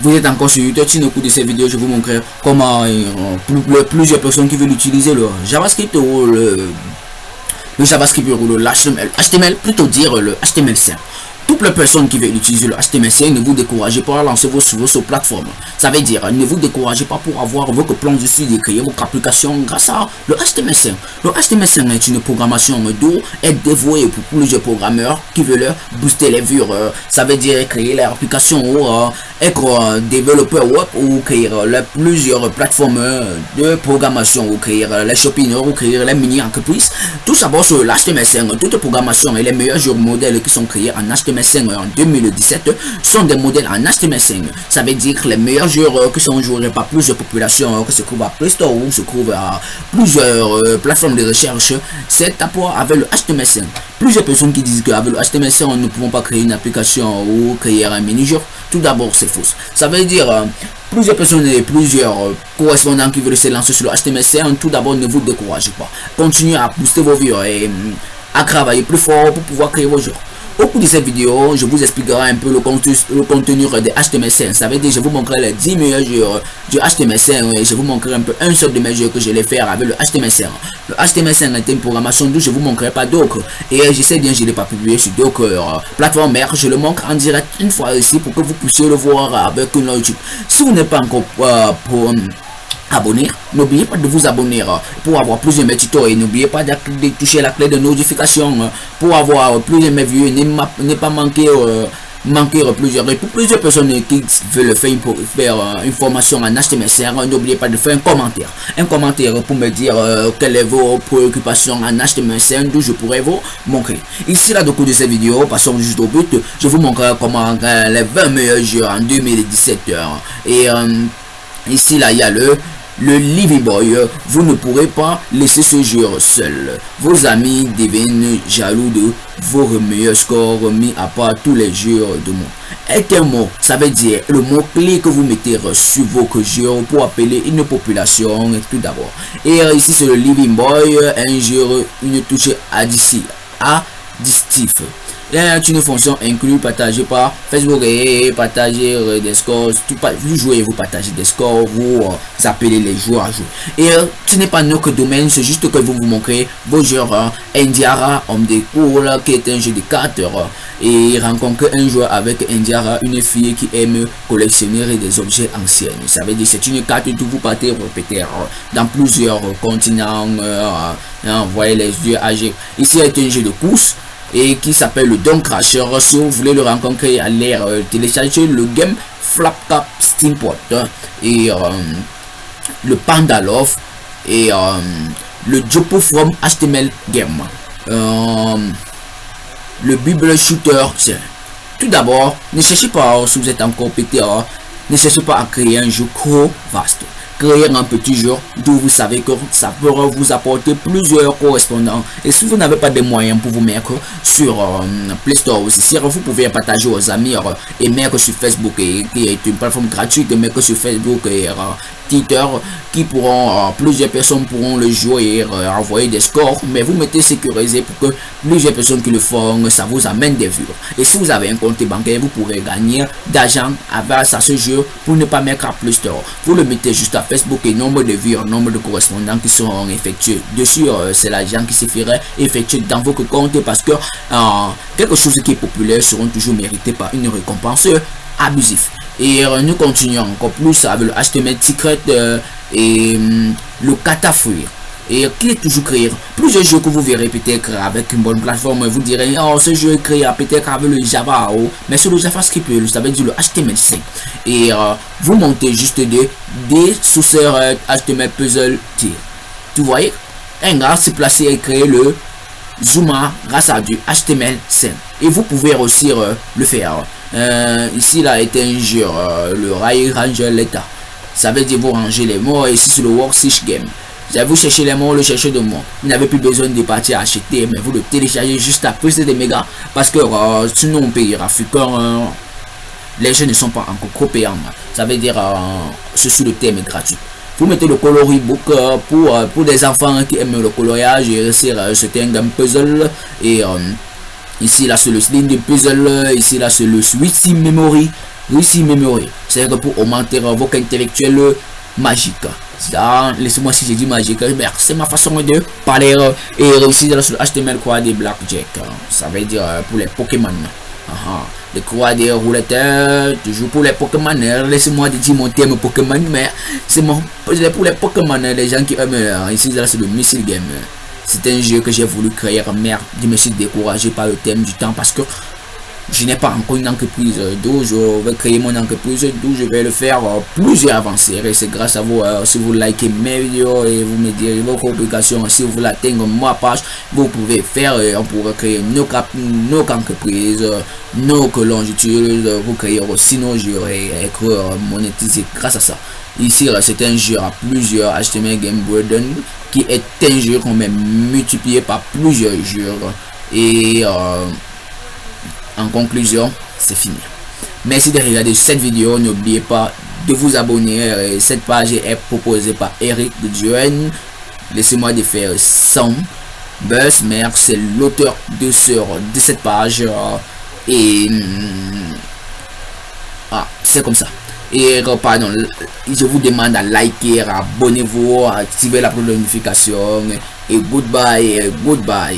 vous êtes encore sur YouTube, au cours de cette vidéo, je vous montrerai comment plusieurs personnes qui veulent utiliser le JavaScript ou le, le JavaScript ou le HTML, HTML plutôt dire le HTML5. Toutes les personnes qui veulent utiliser le HTML5, ne vous découragez pas à lancer vos sur votre plateforme. Ça veut dire, ne vous découragez pas pour avoir votre plan de suite et créer votre application grâce à le HTML5. Le HTML5 est une programmation d'eau est dévouée pour plusieurs programmeurs qui veulent booster les vues. Euh, ça veut dire créer l'application ou euh, être développeur web ou créer plusieurs plateformes de programmation ou créer les shopping ou créer les mini-entreprises. Tout ça sur l'HTML5. Toutes les programmations et les meilleurs modèles qui sont créés en HTML5 en 2017 sont des modèles en HTML5. Ça veut dire que les meilleurs joueurs qui sont joués par plusieurs populations qui se trouvent à Play ou se trouvent à plusieurs euh, plateformes de recherche, c'est rapport avec le HTML5. Plusieurs personnes qui disent qu'avec le HTML5, on ne pouvons pas créer une application ou créer un mini-jeu. Tout d'abord, c'est faux. Ça veut dire euh, plusieurs personnes et plusieurs euh, correspondants qui veulent se lancer sur le HTML5. Tout d'abord, ne vous découragez pas. Continuez à booster vos vues et à travailler plus fort pour pouvoir créer vos jeux. Au cours de cette vidéo, je vous expliquerai un peu le contenu, le contenu de HTML5. Ça veut dire je vous montrerai les 10 meilleurs jeux du HTML5 et je vous montrerai un peu un seul de mes jeux que je vais faire avec le HTML5. Le HTML5 est une programmation d'où je vous montrerai pas d'autres. Et je sais bien, je ne l'ai pas publié sur d'autres plateformes mère. Je le montre en direct une fois ici pour que vous puissiez le voir avec une YouTube. Si vous n'êtes pas encore euh, pour abonner. N'oubliez pas de vous abonner euh, pour avoir plus de mes tutos et n'oubliez pas de, toucher la clé de notification euh, pour avoir plus de mes vues. Ne pas manquer euh, manquer plusieurs et pour plusieurs personnes qui veulent faire une, une formation en HTML5 n'oubliez pas de faire un commentaire un commentaire pour me dire quelles sont vos préoccupations en HTML5 d'où je pourrais vous montrer ici là de cours de cette vidéo passons juste au but je vous montrerai comment les 20 meilleurs jeux en 2017 et ici là il y a le le Living Boy, vous ne pourrez pas laisser ce jeu seul. Vos amis deviennent jaloux de vos meilleurs scores mis à part tous les jeux de monde. Et un mot, ça veut dire le mot-clé que vous mettez sur vos jeux pour appeler une population tout d'abord. Et ici c'est le Living Boy, un jeu, une touche additive. Additif est une fonction inclue partagée par Facebook et partager euh, des scores. Tout, vous jouez, vous partagez des scores, vous, euh, appelez les joueurs à jouer. Et euh, ce n'est pas notre domaine, c'est juste que vous vous montrez vos joueurs. Hein. Indiara, homme de cours, qui est un jeu de cartes. et il rencontre un joueur avec Indiara, une fille qui aime collectionner des objets anciens. Ça veut dire c'est une carte que vous partez répéter dans plusieurs continents. Hein, voyez les yeux âgés. Ici est un jeu de course et qui s'appelle le Don Crasher. Si vous voulez le rencontrer, allez euh, télécharger le game Flaptop Steamport hein, et euh, le Panda Love et euh, le Jopo from HTML Game. le Bible Shooter, tout d'abord, ne cherchez pas, si vous êtes encore pété, hein, ne cherchez pas à créer un jeu trop vaste créer un petit jeu d'où vous savez que ça pourra vous apporter plusieurs correspondants. Et si vous n'avez pas de moyens pour vous mettre sur euh, Play Store aussi, si vous pouvez partager aux amis euh, et mettre sur Facebook, et, qui est une plateforme gratuite, de mettre sur Facebook et euh, Twitter, qui pourront, plusieurs personnes pourront le jouer et envoyer des scores. Mais vous mettez sécurisé pour que plusieurs personnes qui le font, ça vous amène des vues. Et si vous avez un compte bancaire, vous pourrez gagner d'argent avec ce jeu pour ne pas mettre à Play Store. Vous le mettez juste à Facebook et nombre de vues, nombre de correspondants qui seront effectués. Dessus, euh, c'est l'argent qui se ferait effectuer dans votre compte parce que euh, quelque chose qui est populaire seront toujours mérité par une récompense abusive. Et euh, nous continuons encore plus avec le HTML Secret et hum, le catafouille et qui est toujours créé. Plusieurs jeux que vous verrez peut-être avec une bonne plateforme, vous direz, oh, ce jeu est créé peut-être avec le Java, oh, mais sur le JavaScript, ça veut dire le HTML5. Et euh, vous montez juste des, des sous HTML puzzle tier. Tu voyez, un gars s'est placé et créé le Zuma grâce à du HTML5. Et vous pouvez aussi euh, le faire. Euh, ici, là, est un jeu, le Ray Ranger Leta. Ça veut dire vous ranger les mots. Ici, sur le Worksheet Game. Vous cherchez les mots, le chercher de moi. Vous n'avez plus besoin de partir acheter, mais vous le téléchargez juste après, c'est des mégas. Parce que euh, sinon, on payera. Euh, les jeux ne sont pas encore trop payants. Ça veut dire, euh, ceci le thème est gratuit. Vous mettez le coloris book euh, pour, pour des enfants qui aiment le coloriage et réussir c'était un puzzle. Et ici, là, c'est le sling de puzzle. Ici, là, c'est le switch memory. réussir mémoire. C'est pour augmenter votre intellectuel magique. Laissez-moi si j'ai dit magique, c'est ma façon de parler et réussir dans le HTML quoi des blackjack. Ça veut dire pour les Pokémon. Les croix des roulettes, toujours pour les Pokémon. Laissez-moi dire mon thème Pokémon, mais c'est pour les Pokémon, les gens qui aiment ici, là c'est le missile game. C'est un jeu que j'ai voulu créer, merde, je me suis découragé par le thème du temps parce que je n'ai pas encore une entreprise d'où je vais créer mon entreprise, d'où je vais le faire plus avancé. Et c'est grâce à vous, si vous likez mes vidéos et vous me direz vos publications, si vous l'atteignez ma page, vous pouvez faire, on pourrait créer nos, nos entreprises, nos que l'on utilise, vous créer aussi nos jeux et être monétiser grâce à ça. Ici, c'est un jeu à plusieurs HTML Game Burden qui est un jeu qu'on met multiplié par plusieurs jeux. Et en conclusion, c'est fini. Merci de regarder cette vidéo. N'oubliez pas de vous abonner. Cette page est proposée par Eric Duen. Laissez-moi de faire 100 buzz. Merci, c'est l'auteur de, de cette page. Et hmm, ah, c'est comme ça. Et pardon, je vous demande à liker, abonnez-vous, activer la notification. Et goodbye, goodbye.